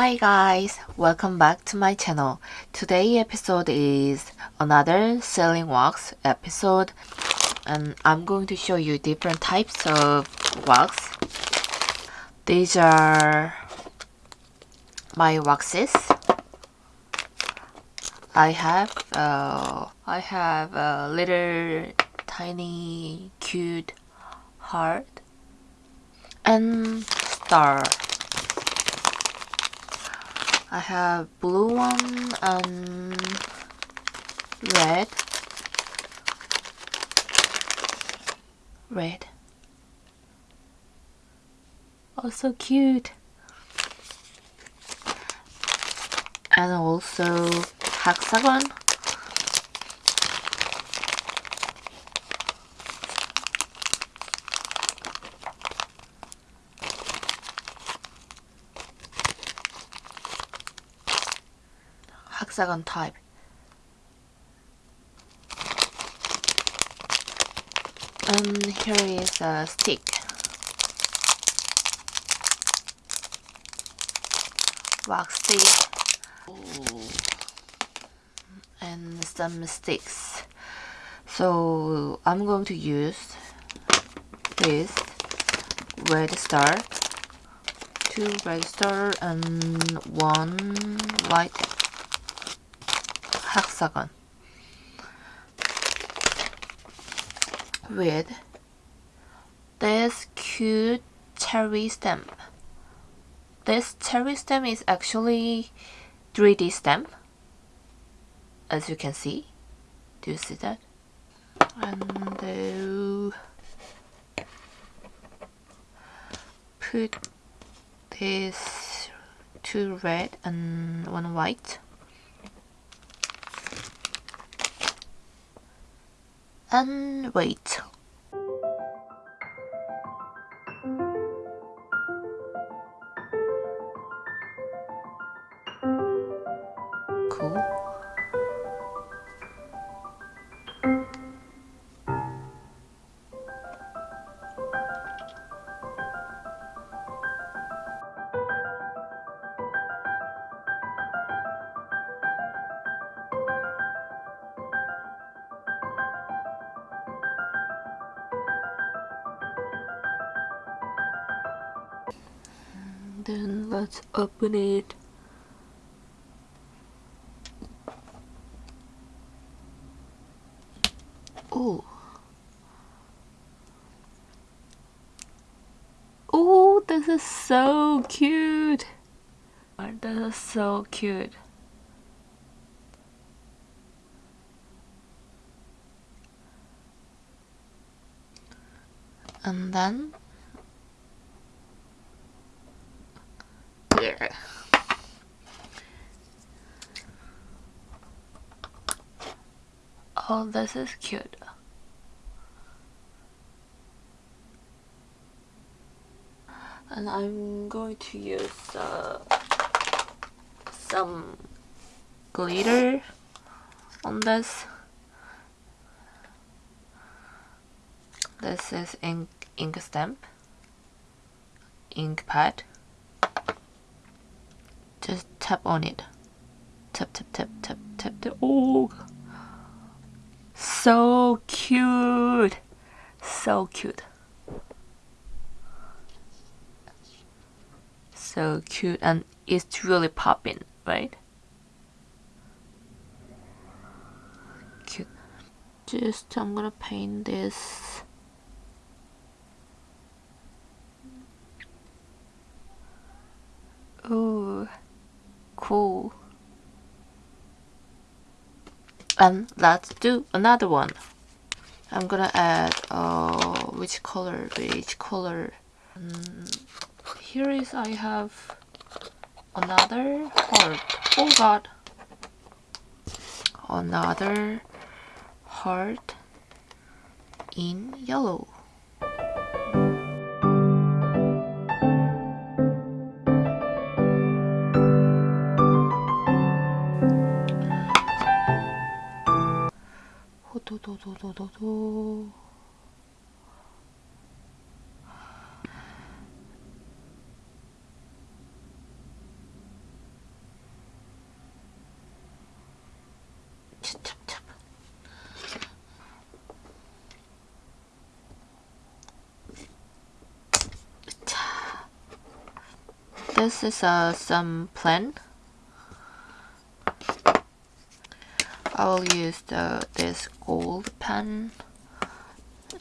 Hi guys, welcome back to my channel. Today episode is another selling wax episode and I'm going to show you different types of wax. These are my waxes. I have uh, I have a little tiny cute heart and star. I have blue one and red. Red. Oh, so cute. And also hexagon. Hexagon type. And here is a stick. Wax stick. And some sticks. So I'm going to use this red star, two red star and one white hexagon with this cute cherry stamp. This cherry stamp is actually 3D stamp as you can see. Do you see that? And put this two red and one white and wait. Then let's open it. Oh oh this is so cute. This is so cute. And then Oh, this is cute. And I'm going to use uh, some glitter on this. This is ink, ink stamp, ink pad just tap on it. Tap tap tap tap tap tap. Oh. So cute. So cute. So cute and it's really popping right? Cute. Just I'm gonna paint this. Oh cool. And let's do another one. I'm gonna add uh, which color, which color. Um, here is I have another heart. Oh god. Another heart in yellow. do, This is uh, some plan. I will use the this gold pen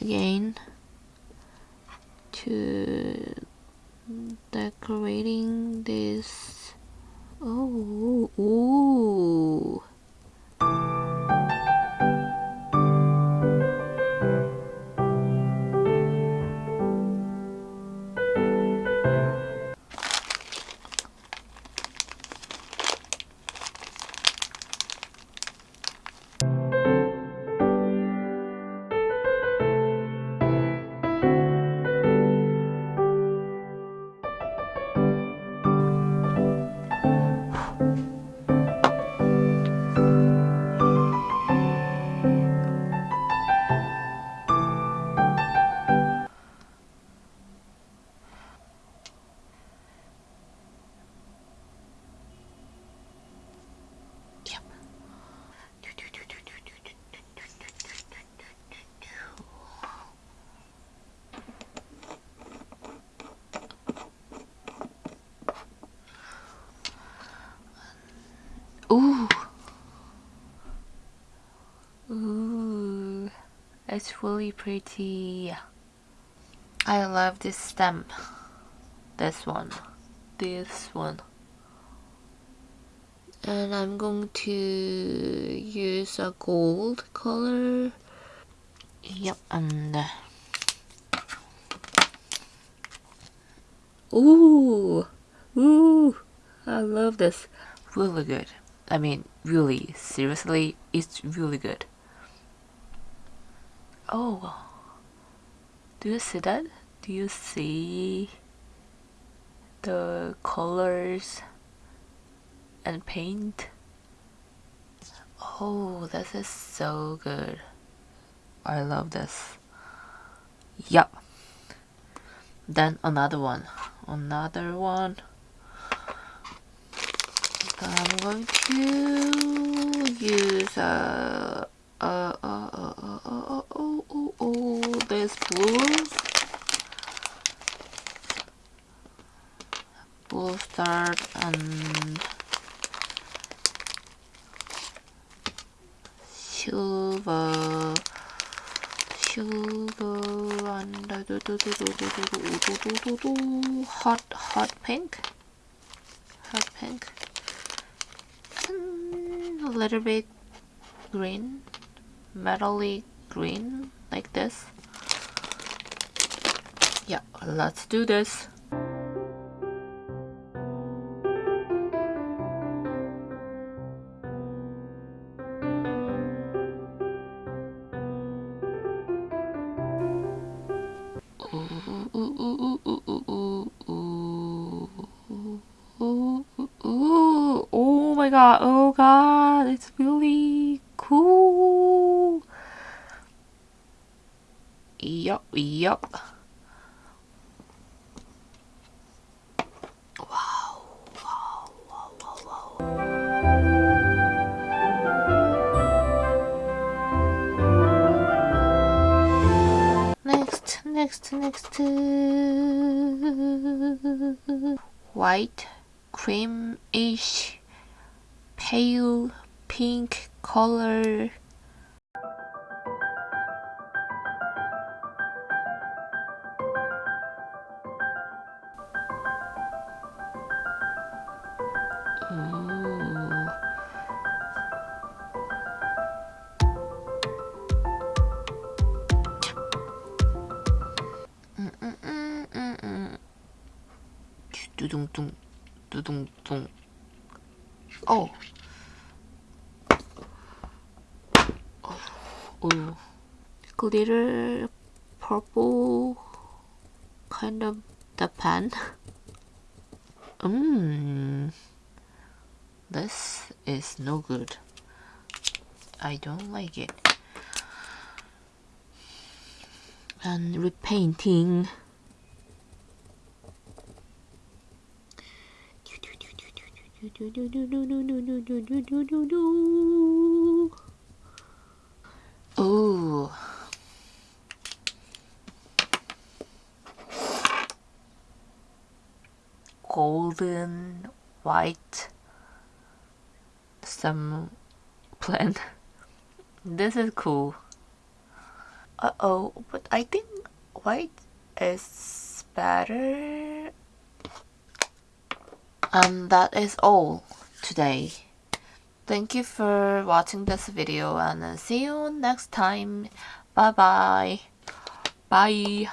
again to decorating this oh ooh. It's really pretty. I love this stamp. This one. This one. And I'm going to use a gold color. Yep and uh, ooh ooh I love this. Really good. I mean really seriously it's really good oh do you see that do you see the colors and paint. Oh, this is so good. I love this. Yup. Then another one. Another one. I'm going to use a uh, uh, uh, uh, uh, uh, oh, oh, oh, this blue. Blue start and silver silver and hot hot pink hot pink and a little bit green metally green like this yeah let's do this oh my god, oh god, it's really cool. Yup, yup. Wow, wow, wow, wow, wow. Next, next, next. White, creamish, pale pink color. 두둥둥 두둥둥 어. 어. glitter purple kind of the pen mm this is no good I don't like it and repainting do do do do do do do do do do do Golden white some plant. this is cool. Uh oh, but I think white is better. And that is all today. Thank you for watching this video and see you next time. Bye bye. Bye.